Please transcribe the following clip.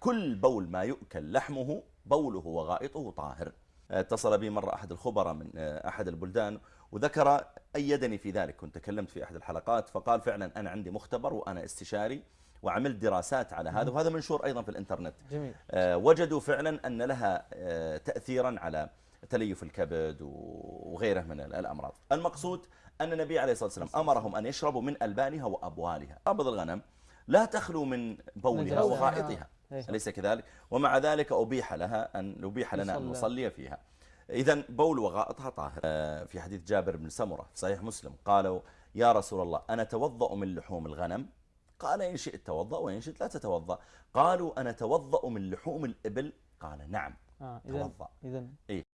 كل بول ما يؤكل لحمه بوله وغائطه طاهر. اتصل بي مرة أحد الخبراء من أحد البلدان وذكر أيدني في ذلك. كنت تكلمت في أحد الحلقات فقال فعلا أنا عندي مختبر وأنا استشاري وعملت دراسات على هذا وهذا منشور أيضا في الإنترنت. جميل. وجدوا فعلا أن لها تأثيرا على تليف الكبد وغيره من الأمراض. المقصود أن النبي عليه الصلاة والسلام أمرهم أن يشربوا من ألبانها وأبوالها. أبض الغنم لا تخلو من بولها وغائطها أليس كذلك؟ ومع ذلك أبيح لها أن أبيح لنا أن نصلي فيها. إذا بول وغائطها طاهر. في حديث جابر بن سمرة في صحيح مسلم قالوا يا رسول الله أنا توضأ من لحوم الغنم؟ قال إن شئت توضأ وإن شئت لا تتوضأ. قالوا أنا توضأ من لحوم الإبل؟ قال نعم آه توضأ. إذن. إيه.